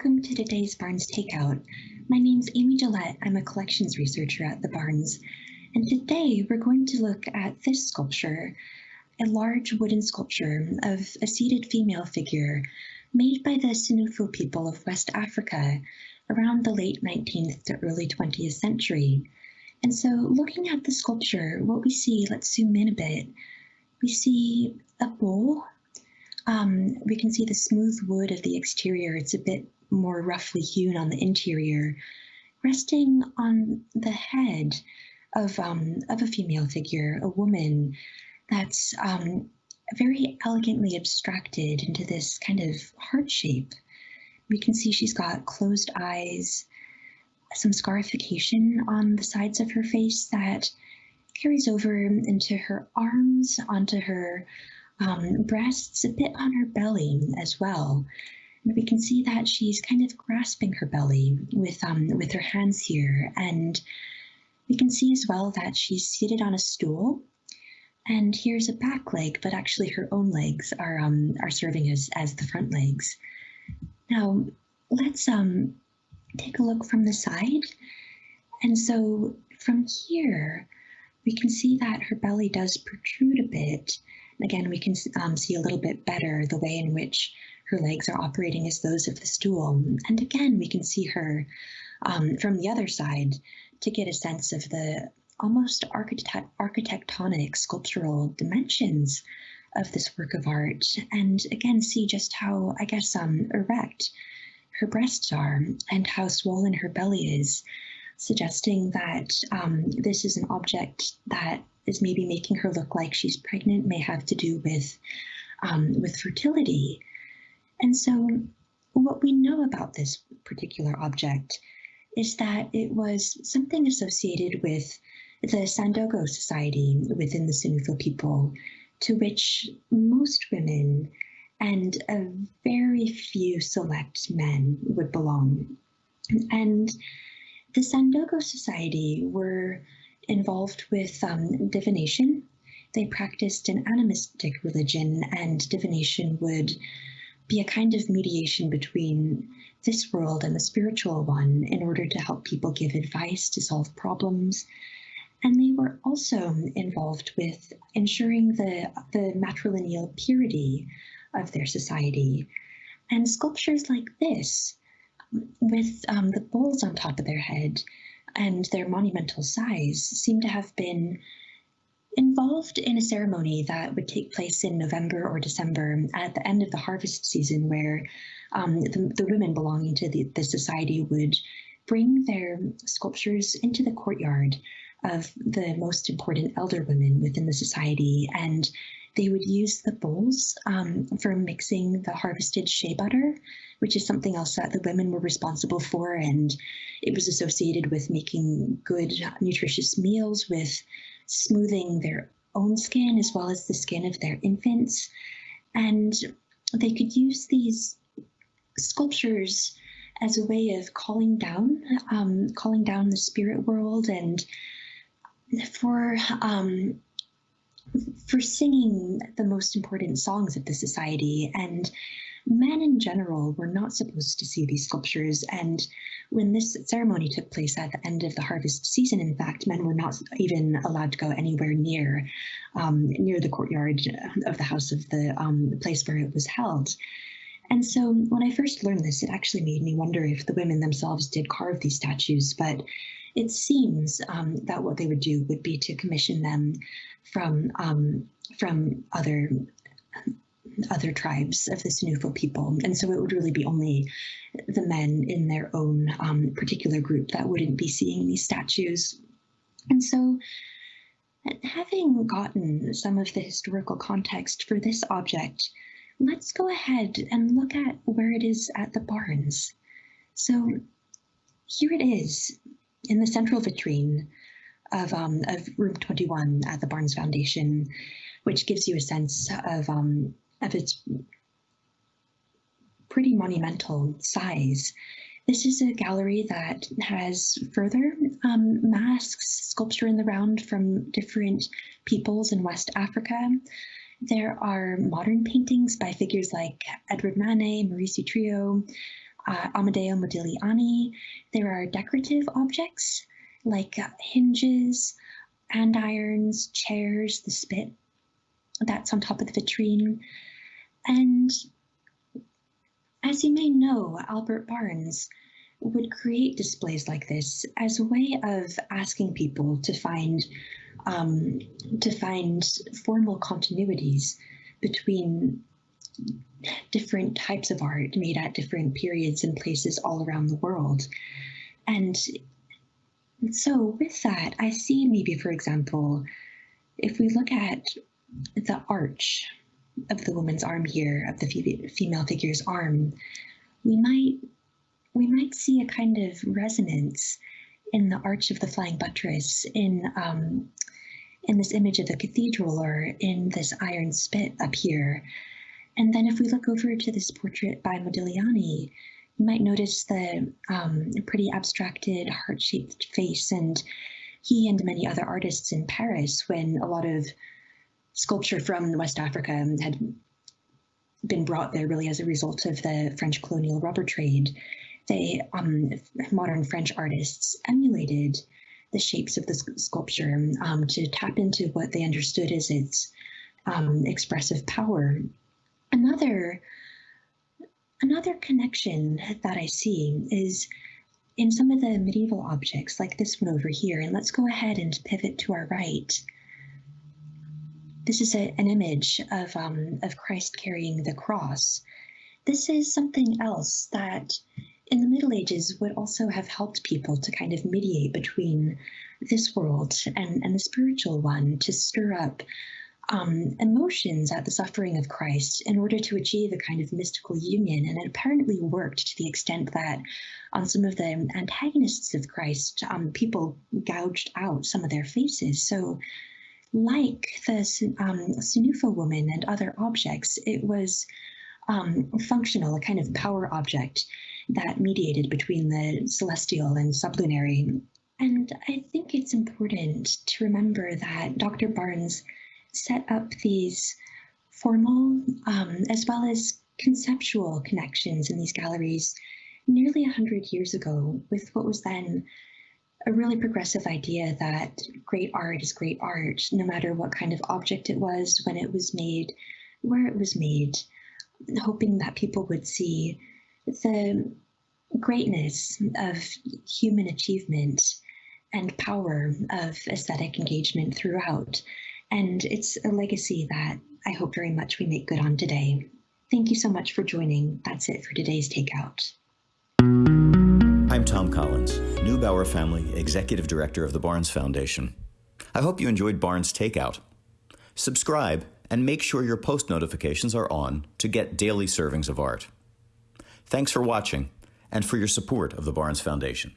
welcome to today's Barnes Takeout. My name's Amy Gillette. I'm a collections researcher at the Barnes. And today we're going to look at this sculpture, a large wooden sculpture of a seated female figure made by the Senufo people of West Africa around the late 19th to early 20th century. And so looking at the sculpture, what we see, let's zoom in a bit, we see a bowl um, we can see the smooth wood of the exterior. It's a bit more roughly hewn on the interior, resting on the head of, um, of a female figure, a woman that's um, very elegantly abstracted into this kind of heart shape. We can see she's got closed eyes, some scarification on the sides of her face that carries over into her arms, onto her um, breasts, a bit on her belly as well. And we can see that she's kind of grasping her belly with, um, with her hands here. And we can see as well that she's seated on a stool. And here's a back leg, but actually her own legs are, um, are serving as, as the front legs. Now, let's um, take a look from the side. And so from here, we can see that her belly does protrude a bit Again, we can um, see a little bit better the way in which her legs are operating as those of the stool. And again, we can see her um, from the other side to get a sense of the almost architect architectonic sculptural dimensions of this work of art. And again, see just how, I guess, um, erect her breasts are and how swollen her belly is, suggesting that um, this is an object that maybe making her look like she's pregnant may have to do with um, with fertility. And so what we know about this particular object is that it was something associated with the Sandogo Society within the Senufo people, to which most women and a very few select men would belong. And the Sandogo Society were involved with um, divination. They practiced an animistic religion, and divination would be a kind of mediation between this world and the spiritual one in order to help people give advice to solve problems. And they were also involved with ensuring the, the matrilineal purity of their society. And sculptures like this, with um, the bowls on top of their head, and their monumental size seem to have been involved in a ceremony that would take place in November or December at the end of the harvest season, where um, the, the, women belonging to the, the society would bring their sculptures into the courtyard of the most important elder women within the society and they would use the bowls um, for mixing the harvested shea butter, which is something else that the women were responsible for. And it was associated with making good, nutritious meals, with smoothing their own skin as well as the skin of their infants. And they could use these sculptures as a way of calling down, um, calling down the spirit world and for um, for singing the most important songs of the society. And men in general were not supposed to see these sculptures. And when this ceremony took place at the end of the harvest season, in fact, men were not even allowed to go anywhere near um, near the courtyard of the house of the, um, the place where it was held. And so when I first learned this, it actually made me wonder if the women themselves did carve these statues, but it seems um, that what they would do would be to commission them from um, from other other tribes of the Senufo people. And so it would really be only the men in their own um, particular group that wouldn't be seeing these statues. And so having gotten some of the historical context for this object, let's go ahead and look at where it is at the Barnes. So here it is in the central vitrine of, um, of room 21 at the Barnes Foundation, which gives you a sense of, um, of its pretty monumental size. This is a gallery that has further um, masks, sculpture in the round from different peoples in West Africa. There are modern paintings by figures like Édouard Manet, Maurice Utrillo, uh, Amedeo Modigliani. There are decorative objects like uh, hinges, andirons, chairs, the spit that's on top of the vitrine. And as you may know, Albert Barnes would create displays like this as a way of asking people to find um, to find formal continuities between different types of art made at different periods and places all around the world. And so with that, I see maybe, for example, if we look at the arch of the woman's arm here, of the female figure's arm, we might we might see a kind of resonance in the arch of the flying buttress in um, in this image of the cathedral or in this iron spit up here. And then if we look over to this portrait by Modigliani, you might notice the um, pretty abstracted heart-shaped face and he and many other artists in Paris when a lot of sculpture from West Africa had been brought there really as a result of the French colonial rubber trade. They, um, modern French artists emulated the shapes of the sculpture um, to tap into what they understood as its um, expressive power. Another another connection that I see is in some of the medieval objects like this one over here. And let's go ahead and pivot to our right. This is a, an image of, um, of Christ carrying the cross. This is something else that in the Middle Ages would also have helped people to kind of mediate between this world and, and the spiritual one, to stir up um, emotions at the suffering of Christ in order to achieve a kind of mystical union. And it apparently worked to the extent that on some of the antagonists of Christ, um, people gouged out some of their faces. So like the um, woman and other objects, it was um, functional, a kind of power object that mediated between the celestial and sublunary. And I think it's important to remember that Dr. Barnes set up these formal um, as well as conceptual connections in these galleries nearly 100 years ago with what was then a really progressive idea that great art is great art, no matter what kind of object it was, when it was made, where it was made, hoping that people would see the greatness of human achievement and power of aesthetic engagement throughout. And it's a legacy that I hope very much we make good on today. Thank you so much for joining. That's it for today's Takeout. I'm Tom Collins, Neubauer Family Executive Director of the Barnes Foundation. I hope you enjoyed Barnes Takeout. Subscribe and make sure your post notifications are on to get daily servings of art. Thanks for watching and for your support of the Barnes Foundation.